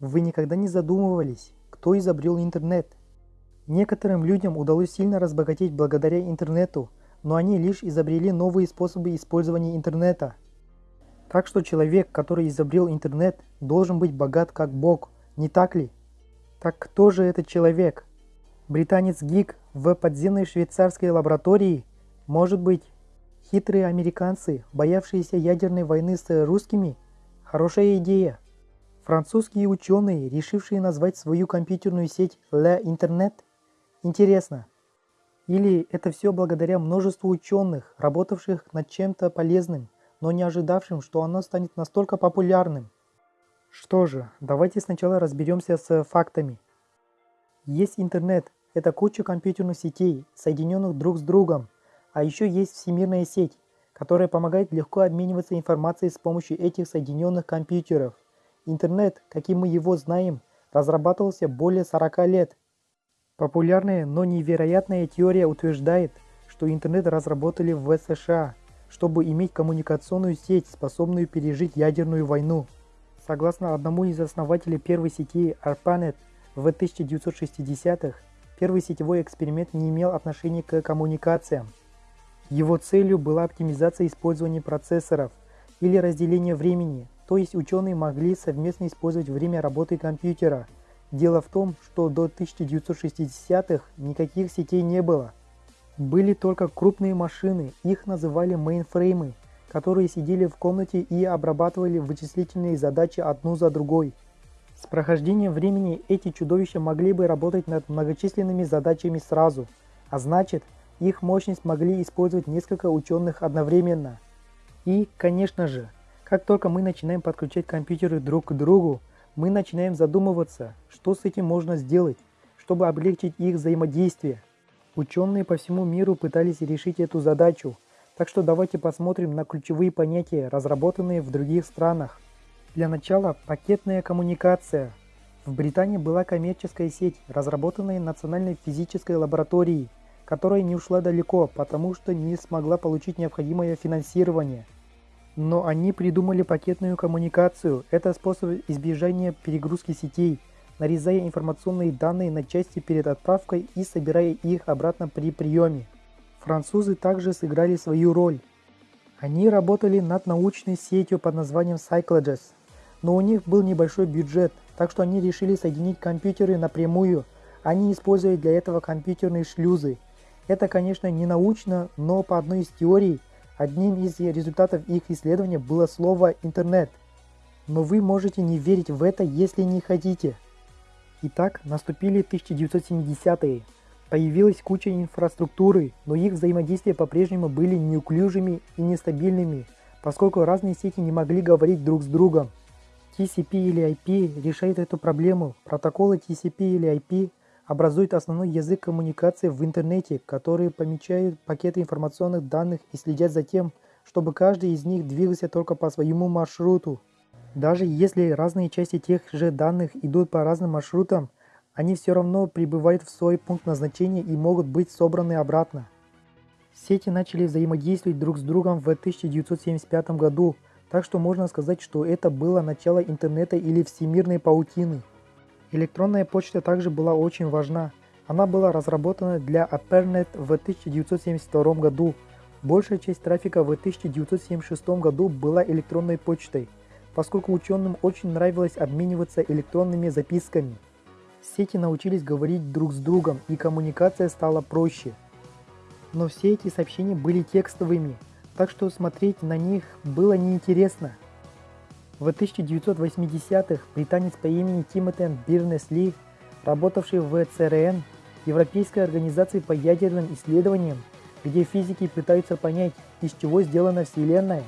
Вы никогда не задумывались, кто изобрел интернет? Некоторым людям удалось сильно разбогатеть благодаря интернету, но они лишь изобрели новые способы использования интернета. Так что человек, который изобрел интернет, должен быть богат как Бог, не так ли? Так кто же этот человек? Британец Гик в подземной швейцарской лаборатории? Может быть, хитрые американцы, боявшиеся ядерной войны с русскими? Хорошая идея. Французские ученые, решившие назвать свою компьютерную сеть «La Internet»? Интересно. Или это все благодаря множеству ученых, работавших над чем-то полезным, но не ожидавшим, что оно станет настолько популярным? Что же, давайте сначала разберемся с фактами. Есть интернет, это куча компьютерных сетей, соединенных друг с другом, а еще есть всемирная сеть, которая помогает легко обмениваться информацией с помощью этих соединенных компьютеров. Интернет, каким мы его знаем, разрабатывался более 40 лет. Популярная, но невероятная теория утверждает, что интернет разработали в США, чтобы иметь коммуникационную сеть, способную пережить ядерную войну. Согласно одному из основателей первой сети ARPANET в 1960-х, первый сетевой эксперимент не имел отношения к коммуникациям. Его целью была оптимизация использования процессоров или разделение времени, то есть ученые могли совместно использовать время работы компьютера. Дело в том, что до 1960-х никаких сетей не было. Были только крупные машины, их называли мейнфреймы, которые сидели в комнате и обрабатывали вычислительные задачи одну за другой. С прохождением времени эти чудовища могли бы работать над многочисленными задачами сразу, а значит, их мощность могли использовать несколько ученых одновременно. И, конечно же, как только мы начинаем подключать компьютеры друг к другу, мы начинаем задумываться, что с этим можно сделать, чтобы облегчить их взаимодействие. Ученые по всему миру пытались решить эту задачу, так что давайте посмотрим на ключевые понятия, разработанные в других странах. Для начала пакетная коммуникация. В Британии была коммерческая сеть, разработанная Национальной физической лабораторией, которая не ушла далеко, потому что не смогла получить необходимое финансирование. Но они придумали пакетную коммуникацию. Это способ избежания перегрузки сетей, нарезая информационные данные на части перед отправкой и собирая их обратно при приеме. Французы также сыграли свою роль. Они работали над научной сетью под названием Cycloges, но у них был небольшой бюджет, так что они решили соединить компьютеры напрямую, не используя для этого компьютерные шлюзы. Это, конечно, не научно, но по одной из теорий, одним из результатов их исследования было слово «интернет». Но вы можете не верить в это, если не хотите. Итак, наступили 1970-е. Появилась куча инфраструктуры, но их взаимодействия по-прежнему были неуклюжими и нестабильными, поскольку разные сети не могли говорить друг с другом. TCP или IP решает эту проблему. Протоколы TCP или IP образуют основной язык коммуникации в интернете, которые помечают пакеты информационных данных и следят за тем, чтобы каждый из них двигался только по своему маршруту. Даже если разные части тех же данных идут по разным маршрутам, они все равно прибывают в свой пункт назначения и могут быть собраны обратно. Сети начали взаимодействовать друг с другом в 1975 году, так что можно сказать, что это было начало интернета или всемирной паутины. Электронная почта также была очень важна. Она была разработана для AppNet в 1972 году. Большая часть трафика в 1976 году была электронной почтой, поскольку ученым очень нравилось обмениваться электронными записками. Сети научились говорить друг с другом, и коммуникация стала проще. Но все эти сообщения были текстовыми, так что смотреть на них было неинтересно. В 1980-х британец по имени Тимотен Бирнес-Ли, работавший в ЦРН, Европейской организации по ядерным исследованиям, где физики пытаются понять, из чего сделана Вселенная.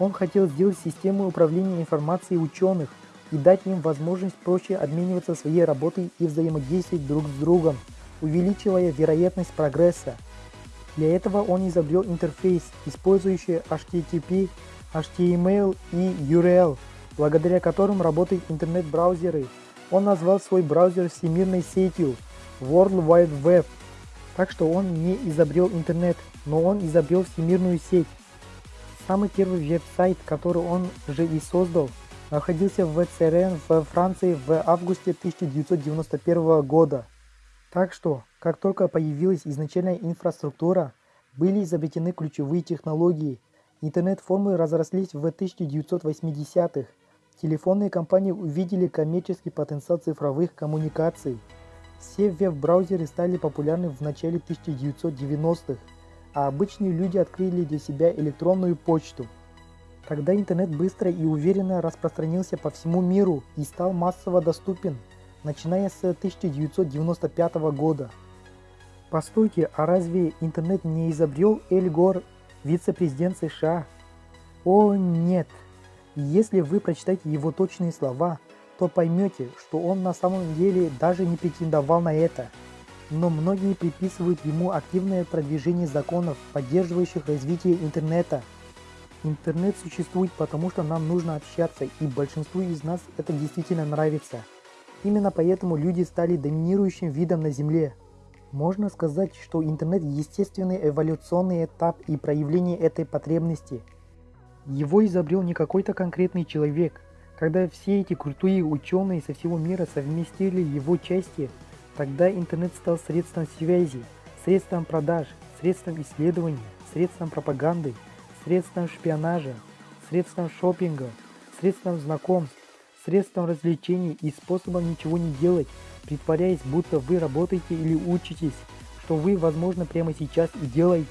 Он хотел сделать систему управления информацией ученых, и дать им возможность проще обмениваться своей работой и взаимодействовать друг с другом, увеличивая вероятность прогресса. Для этого он изобрел интерфейс, использующий HTTP, HTML и URL, благодаря которым работают интернет-браузеры. Он назвал свой браузер всемирной сетью World Wide Web. Так что он не изобрел интернет, но он изобрел всемирную сеть. Самый первый веб-сайт, который он же и создал, находился в ЦРН в Франции в августе 1991 года. Так что, как только появилась изначальная инфраструктура, были изобретены ключевые технологии. Интернет-формы разрослись в 1980-х. Телефонные компании увидели коммерческий потенциал цифровых коммуникаций. Все веб-браузеры стали популярны в начале 1990-х, а обычные люди открыли для себя электронную почту. Тогда интернет быстро и уверенно распространился по всему миру и стал массово доступен, начиная с 1995 года. Постойте, а разве интернет не изобрел Эль Гор, вице-президент США? О нет! Если вы прочитаете его точные слова, то поймете, что он на самом деле даже не претендовал на это. Но многие приписывают ему активное продвижение законов, поддерживающих развитие интернета. Интернет существует потому, что нам нужно общаться, и большинству из нас это действительно нравится. Именно поэтому люди стали доминирующим видом на Земле. Можно сказать, что интернет – естественный эволюционный этап и проявление этой потребности. Его изобрел не какой-то конкретный человек – когда все эти крутые ученые со всего мира совместили его части, тогда интернет стал средством связи, средством продаж, средством исследования, средством пропаганды, средством шпионажа, средством шопинга, средством знакомств, средством развлечений и способом ничего не делать, притворяясь, будто вы работаете или учитесь, что вы, возможно, прямо сейчас и делаете.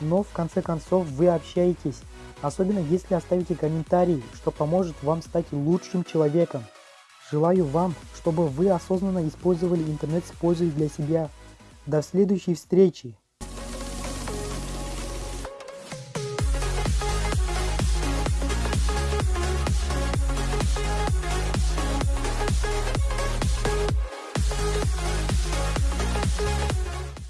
Но в конце концов вы общаетесь, особенно если оставите комментарий, что поможет вам стать лучшим человеком. Желаю вам, чтобы вы осознанно использовали интернет с пользой для себя. До следующей встречи!